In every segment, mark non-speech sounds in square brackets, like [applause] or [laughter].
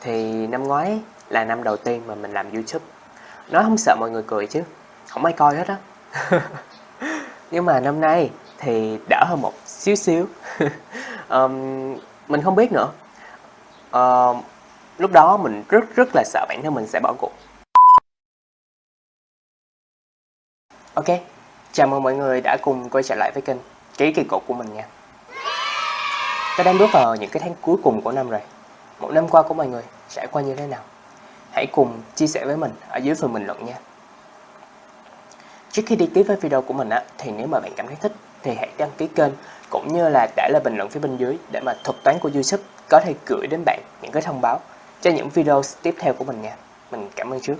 Thì năm ngoái là năm đầu tiên mà mình làm YouTube. Nói không sợ mọi người cười chứ. Không ai coi hết á. [laughs] Nhưng mà năm nay thì đỡ hơn một xíu xíu. [laughs] Um, Mình không biết nữa. Uh, Lúc đó mình rất rất là sợ bản thân mình sẽ bỏ cuộc. Ok, chào mừng mọi người đã cùng quay trở lại với kênh Ký kỳ cục của mình nha. Ta đang bước vào những cái tháng cuối cùng của năm rồi. Một năm qua của mọi người trải qua như thế nào Hãy cùng chia sẻ với mình ở dưới phần bình luận nha Trước khi đi tiếp với video của mình á, thì nếu mà bạn cảm thấy thích thì hãy đăng ký kênh cũng như là để lại bình luận phía bên dưới để mà thuật toán của YouTube có thể gửi đến bạn những cái thông báo cho những video tiếp theo của mình nha. Mình cảm ơn trước.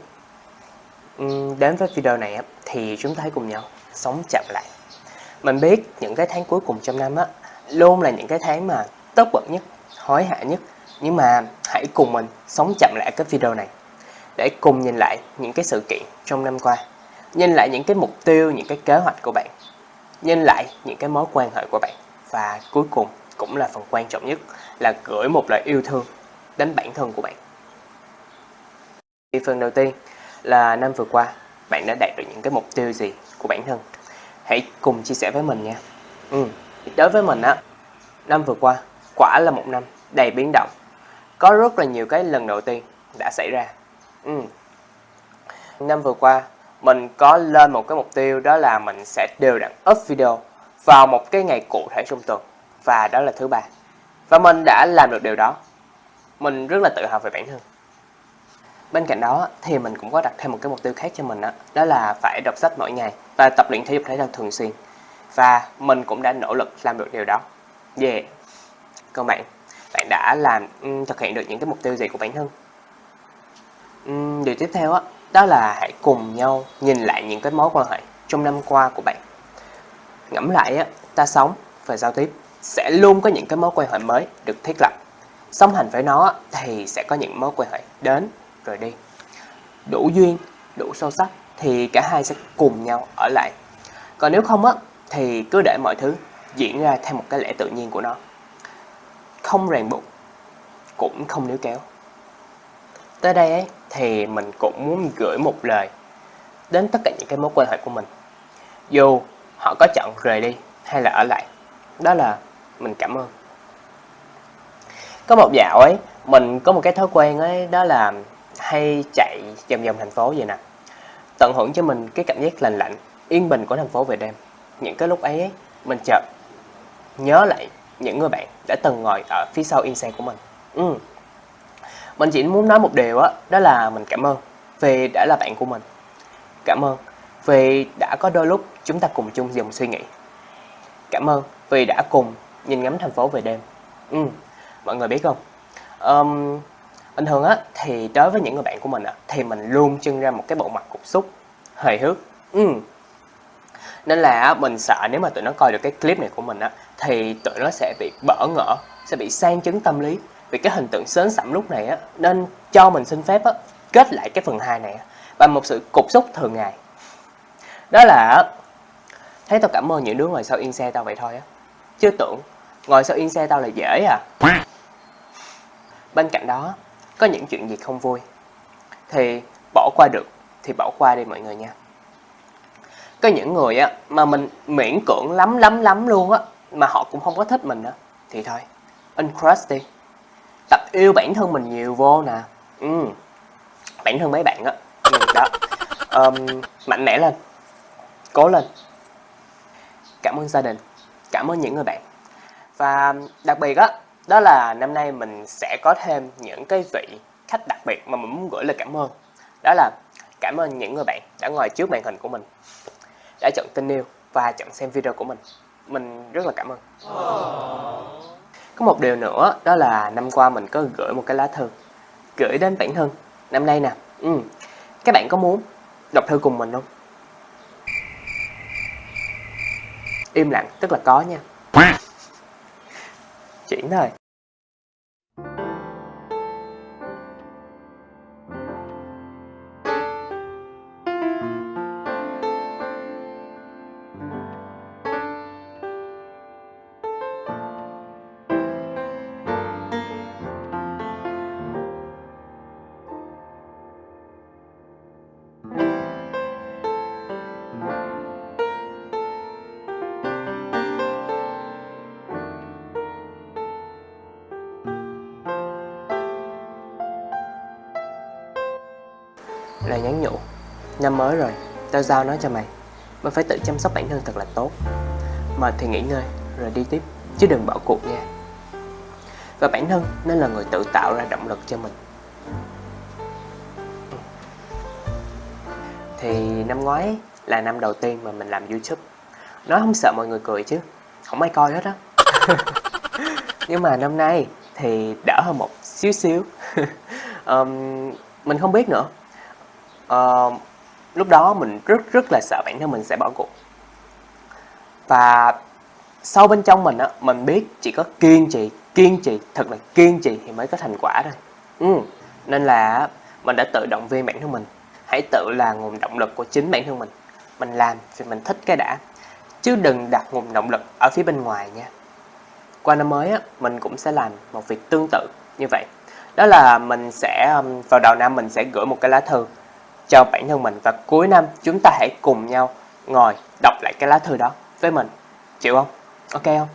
Đến với video này á, thì chúng ta hãy cùng nhau sống chậm lại. Mình biết những cái tháng cuối cùng trong năm á, luôn là những cái tháng mà tốt bận nhất, hối hả nhất. Nhưng mà hãy cùng mình sống chậm lại cái video này để cùng nhìn lại những cái sự kiện trong năm qua. Nhìn lại những cái mục tiêu, những cái kế hoạch của bạn. Nhìn lại những cái mối quan hệ của bạn. Và cuối cùng cũng là phần quan trọng nhất là gửi một lời yêu thương đến bản thân của bạn. Phần đầu tiên là năm vừa qua bạn đã đạt được những cái mục tiêu gì của bản thân. Hãy cùng chia sẻ với mình nha. Ừ. Đối với mình á, năm vừa qua quả là một năm đầy biến động. Có rất là nhiều cái lần đầu tiên đã xảy ra. Ừ. Năm vừa qua mình có lên một cái mục tiêu đó là mình sẽ đều đặn up video vào một cái ngày cụ thể trong tuần và đó là thứ ba. Và mình đã làm được điều đó. Mình rất là tự hào về bản thân. Bên cạnh đó thì mình cũng có đặt thêm một cái mục tiêu khác cho mình đó, đó là phải đọc sách mỗi ngày và tập luyện thể dục thể thao thường xuyên. Và mình cũng đã nỗ lực làm được điều đó. Yeah. Còn bạn, bạn đã làm um, thực hiện được những cái mục tiêu gì của bản thân? Um, điều tiếp theo đó, đó là hãy cùng nhau nhìn lại những cái mối quan hệ trong năm qua của bạn. Ngẫm lại á, ta sống và giao tiếp sẽ luôn có những cái mối quan hệ mới được thiết lập. Song hành với nó thì sẽ có những mối quan hệ đến rồi đi. Đủ duyên, đủ sâu sắc thì cả hai sẽ cùng nhau ở lại. Còn nếu không á thì cứ để mọi thứ diễn ra theo một cái lẽ tự nhiên của nó. Không ràng buộc, cũng không níu kéo. Tới đây ấy, thì mình cũng muốn gửi một lời đến tất cả những cái mối quan hệ của mình. Dù họ có chọn rời đi hay là ở lại, đó là mình cảm ơn. Có một dạo ấy, mình có một cái thói quen ấy, đó là hay chạy vòng vòng thành phố vậy nè. Tận hưởng cho mình cái cảm giác lành lạnh, yên bình của thành phố về đêm. Những cái lúc ấy, ấy mình chợt nhớ lại những người bạn đã từng ngồi ở phía sau yên xe của mình. Ừ. Mình chỉ muốn nói một điều đó, đó là mình cảm ơn vì đã là bạn của mình. Cảm ơn vì đã có đôi lúc chúng ta cùng chung dòng suy nghĩ. Cảm ơn vì đã cùng nhìn ngắm thành phố về đêm. Ừ, mọi người biết không? Um, bình thường á thì đối với những người bạn của mình á thì mình luôn trưng ra một cái bộ mặt cục xúc, hề hước. Ừ. Nên là mình sợ nếu mà tụi nó coi được cái clip này của mình á thì tụi nó sẽ bị bỡ ngỡ, sẽ bị sang chấn tâm lý vì cái hình tượng sến sẩm lúc này á nên cho mình xin phép á kết lại cái phần 2 này á, bằng một sự cục xúc thường ngày. Đó là thấy tao cảm ơn những đứa ngồi sau yên xe tao vậy thôi á. Chứ tưởng ngồi sau yên xe tao là dễ à. Bên cạnh đó có những chuyện gì không vui thì bỏ qua được thì bỏ qua đi mọi người nha. Có những người á mà mình miễn cưỡng lắm lắm lắm luôn á mà họ cũng không có thích mình á thì thôi uncrush đi. Tập yêu bản thân mình nhiều vô nè. Ừ. bản thân mấy bạn á. Ừ, đó. đó. Um, mạnh mẽ lên. Cố lên. Cảm ơn gia đình. Cảm ơn những người bạn. Và đặc biệt á đó là năm nay mình sẽ có thêm những cái vị khách đặc biệt mà mình muốn gửi lời cảm ơn. Đó là cảm ơn những người bạn đã ngồi trước màn hình của mình đã chọn tin yêu và chọn xem video của mình mình rất là cảm ơn. Có một điều nữa, đó là năm qua mình có gửi một cái lá thư, gửi đến bản thân. Năm nay nè ừ. các bạn có muốn đọc thư cùng mình không? Im lặng, tức là có nha. Chuyển thôi Lời nhắn nhủ. Năm mới rồi, tao giao nó cho mày. Mày phải tự chăm sóc bản thân thật là tốt. Mệt thì nghỉ ngơi, rồi đi tiếp Chứ đừng bỏ cuộc nha. Và bản thân nên là người tự tạo ra động lực cho mình. Thì năm ngoái là năm đầu tiên mà mình làm YouTube. Nó không sợ mọi người cười chứ Không ai coi hết á. [laughs] Nhưng mà năm nay thì đỡ hơn một xíu xíu. [laughs] Um, Mình không biết nữa uh, Lúc đó mình rất rất là sợ bản thân mình sẽ bỏ cuộc. Và sâu bên trong mình á, mình biết chỉ có kiên trì, kiên trì, thật là kiên trì thì mới có thành quả thôi. Ừ. Nên là mình đã tự động viên bản thân mình. Hãy tự là nguồn động lực của chính bản thân mình. Mình làm vì mình thích cái đã. Chứ đừng đặt nguồn động lực ở phía bên ngoài nha. Qua năm mới á, mình cũng sẽ làm một việc tương tự như vậy. Đó là mình sẽ, vào đầu năm mình sẽ gửi một cái lá thư cho bản thân mình Và cuối năm chúng ta hãy cùng nhau ngồi đọc lại cái lá thư đó với mình Chịu không? Ok không?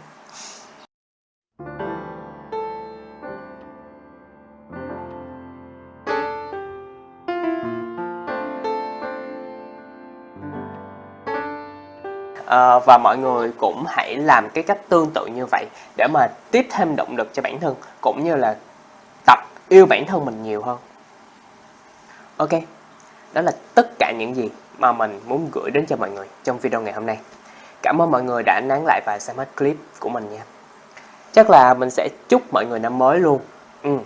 à, và mọi người cũng hãy làm cái cách tương tự như vậy để mà tiếp thêm động lực cho bản thân cũng như là tập yêu bản thân mình nhiều hơn ok đó là tất cả những gì mà mình muốn gửi đến cho mọi người trong video ngày hôm nay cảm ơn mọi người đã nán lại và xem hết clip của mình nha chắc là mình sẽ chúc mọi người năm mới luôn ừ.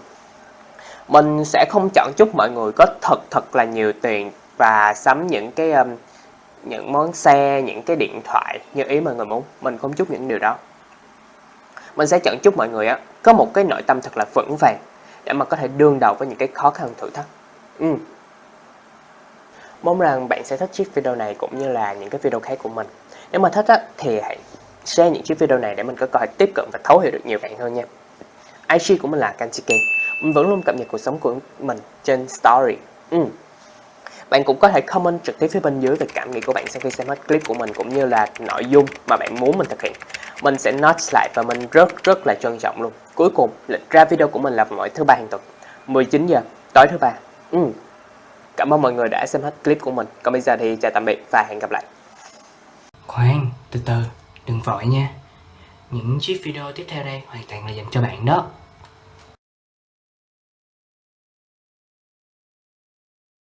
mình sẽ không chọn chúc mọi người có thật thật là nhiều tiền và sắm những cái um, những món xe, những cái điện thoại như ý mọi người muốn. Mình không chúc những điều đó. Mình sẽ chọn chúc mọi người á có một cái nội tâm thật là vững vàng để mà có thể đương đầu với những cái khó khăn thử thách. Ừ. Mong rằng bạn sẽ thích chiếc video này cũng như là những cái video khác của mình. Nếu mà thích á, thì hãy share những chiếc video này để mình có cơ hội tiếp cận và thấu hiểu được nhiều bạn hơn nha. IG của mình là Kanchiki. Mình vẫn luôn cập nhật cuộc sống của mình trên story. Ừ. Bạn cũng có thể comment trực tiếp phía bên dưới về cảm nghĩ của bạn sau khi xem hết clip của mình cũng như là nội dung mà bạn muốn mình thực hiện. Mình sẽ note lại và mình rất rất là trân trọng luôn. Cuối cùng, lịch ra video của mình là vào mỗi thứ ba hàng tuần, 19 giờ tối thứ ba. Ừ. Cảm ơn mọi người đã xem hết clip của mình. Còn bây giờ thì chào tạm biệt và hẹn gặp lại. Khoan, từ từ, đừng vội nha. Những chiếc video tiếp theo đây hoàn toàn là dành cho bạn đó.